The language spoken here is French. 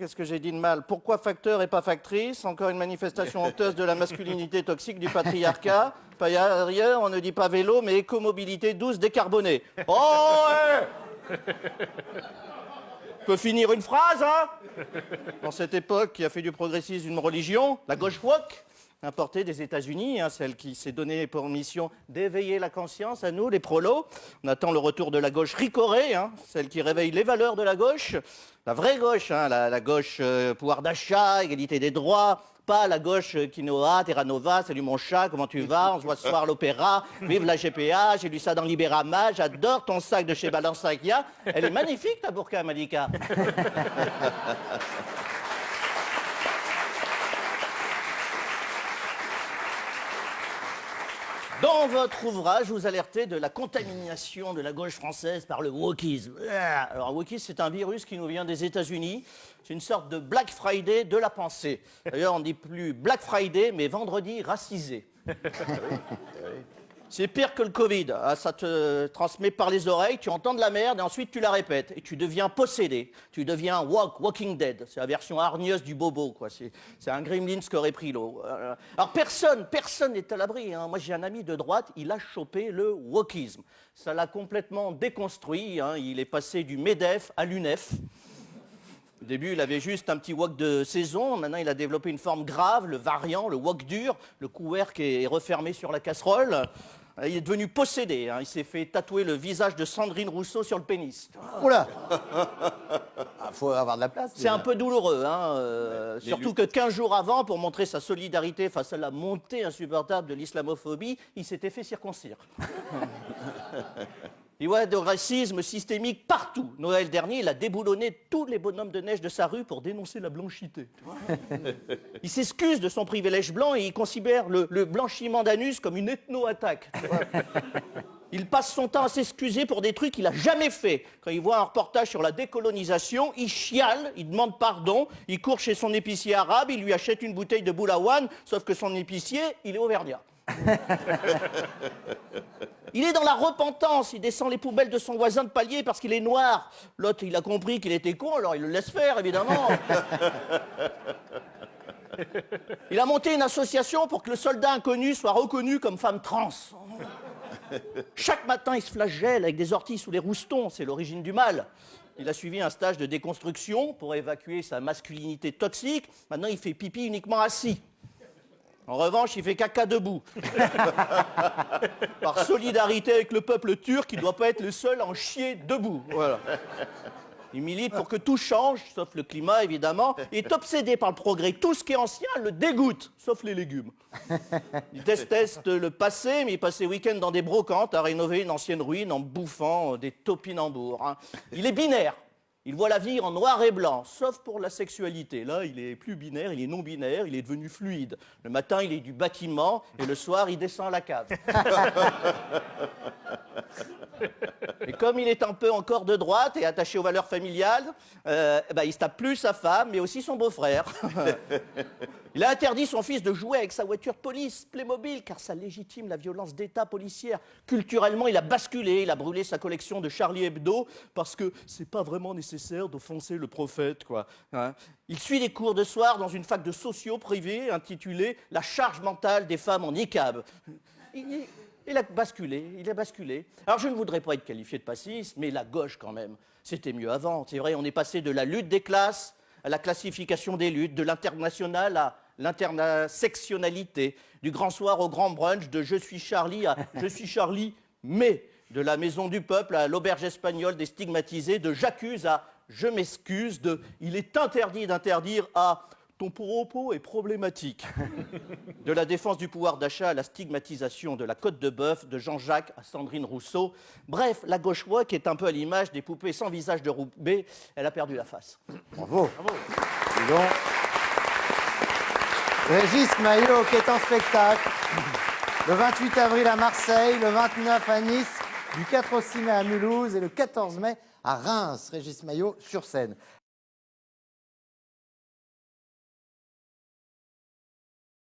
Qu'est-ce que j'ai dit de mal Pourquoi facteur et pas factrice Encore une manifestation honteuse de la masculinité toxique du patriarcat. Pas ailleurs, on ne dit pas vélo, mais écomobilité douce décarbonée. Oh ouais Peut finir une phrase, hein Dans cette époque qui a fait du progressisme une religion, la gauche woke, importée des États-Unis, hein, celle qui s'est donnée pour mission d'éveiller la conscience à nous, les prolos. On attend le retour de la gauche ricorée, hein, celle qui réveille les valeurs de la gauche, la vraie gauche, hein, la, gauche euh, pouvoir d'achat, égalité des droits, pas la gauche euh, quinoa, Terra Nova, salut mon chat, comment tu vas On se voit ce soir l'opéra, vive la GPA, j'ai lu ça dans Libérama, j'adore ton sac de chez Balenciaga. Elle est magnifique ta burqa, Malika. Dans votre ouvrage, vous alertez de la contamination de la gauche française par le wokisme. Ah, alors, wokisme, c'est un virus qui nous vient des États-Unis. C'est une sorte de Black Friday de la pensée. D'ailleurs, on ne dit plus Black Friday, mais vendredi racisé. C'est pire que le Covid. Ah, ça te transmet par les oreilles, tu entends de la merde et ensuite tu la répètes. Et tu deviens possédé. Tu deviens walk, Walking Dead. C'est la version hargneuse du bobo. C'est un Gremlins qui aurait pris l'eau. Euh, alors personne, personne n'est à l'abri. Hein. Moi j'ai un ami de droite, il a chopé le wokisme. Ça l'a complètement déconstruit. Hein. Il est passé du MEDEF à l'UNEF. Au début, il avait juste un petit wok de saison. Maintenant, il a développé une forme grave, le variant, le wok dur. Le couvercle est refermé sur la casserole. Euh, il est devenu possédé. Hein. Il s'est fait tatouer le visage de Sandrine Rousseau sur le pénis. Oula ah, faut avoir de la place. C'est un peu douloureux, hein, euh, surtout que 15 jours avant, pour montrer sa solidarité face à la montée insupportable de l'islamophobie, il s'était fait circoncire. Il voit de racisme systémique partout. Noël dernier, il a déboulonné tous les bonhommes de neige de sa rue pour dénoncer la blanchité. il s'excuse de son privilège blanc et il considère le, blanchiment d'anus comme une ethno-attaque. Il passe son temps à s'excuser pour des trucs qu'il n'a jamais fait. Quand il voit un reportage sur la décolonisation, il chiale, il demande pardon, il court chez son épicier arabe, il lui achète une bouteille de boulawan, sauf que son épicier, il est auvergnat. Il est dans la repentance, il descend les poubelles de son voisin de palier parce qu'il est noir. L'autre, il a compris qu'il était con, alors il le laisse faire, évidemment. Il a monté une association pour que le soldat inconnu soit reconnu comme femme trans. Chaque matin, il se flagelle avec des orties sous les roustons, c'est l'origine du mal. Il a suivi un stage de déconstruction pour évacuer sa masculinité toxique. Maintenant, il fait pipi uniquement assis. En revanche, il fait caca debout. Par solidarité avec le peuple turc, il ne doit pas être le seul à en chier debout. Voilà. Il milite pour que tout change, sauf le climat évidemment. Il est obsédé par le progrès. Tout ce qui est ancien le dégoûte, sauf les légumes. Il déteste le passé, mais il passe ses week-ends dans des brocantes à rénover une ancienne ruine en bouffant des topinambours. Hein. Il est binaire. Il voit la vie en noir et blanc, sauf pour la sexualité. Là, il est plus binaire, il est non binaire, il est devenu fluide. Le matin, il est du bâtiment, et le soir, il descend à la cave. Et comme il est un peu encore de droite et attaché aux valeurs familiales, euh, ben, il se tape plus sa femme, mais aussi son beau-frère. il a interdit son fils de jouer avec sa voiture de police, Playmobil, car ça légitime la violence d'État policière. Culturellement, il a basculé, il a brûlé sa collection de Charlie Hebdo, parce que c'est pas vraiment nécessaire d'offenser le prophète, quoi. Hein. il suit des cours de soir dans une fac de sociaux privés intitulée La charge mentale des femmes en niqab. Il a basculé, il a basculé. Alors je ne voudrais pas être qualifié de passiste, mais la gauche quand même, c'était mieux avant. C'est vrai, on est passé de la lutte des classes à la classification des luttes, de l'international à l'intersectionnalité, du grand soir au grand brunch, de je suis Charlie à je suis Charlie, mais de la maison du peuple à l'auberge espagnole des stigmatisés, de j'accuse à je m'excuse, de il est interdit d'interdire à ton propos est problématique. De la défense du pouvoir d'achat à la stigmatisation de la côte de bœuf, de Jean-Jacques à Sandrine Rousseau. Bref, la gauche qui est un peu à l'image des poupées sans visage de Roubaix, elle a perdu la face. Bravo. Bravo. Régis Maillot qui est en spectacle le 28 avril à Marseille, le 29 à Nice, du 4 au 6 mai à Mulhouse et le 14 mai à Reims. Régis Maillot sur scène.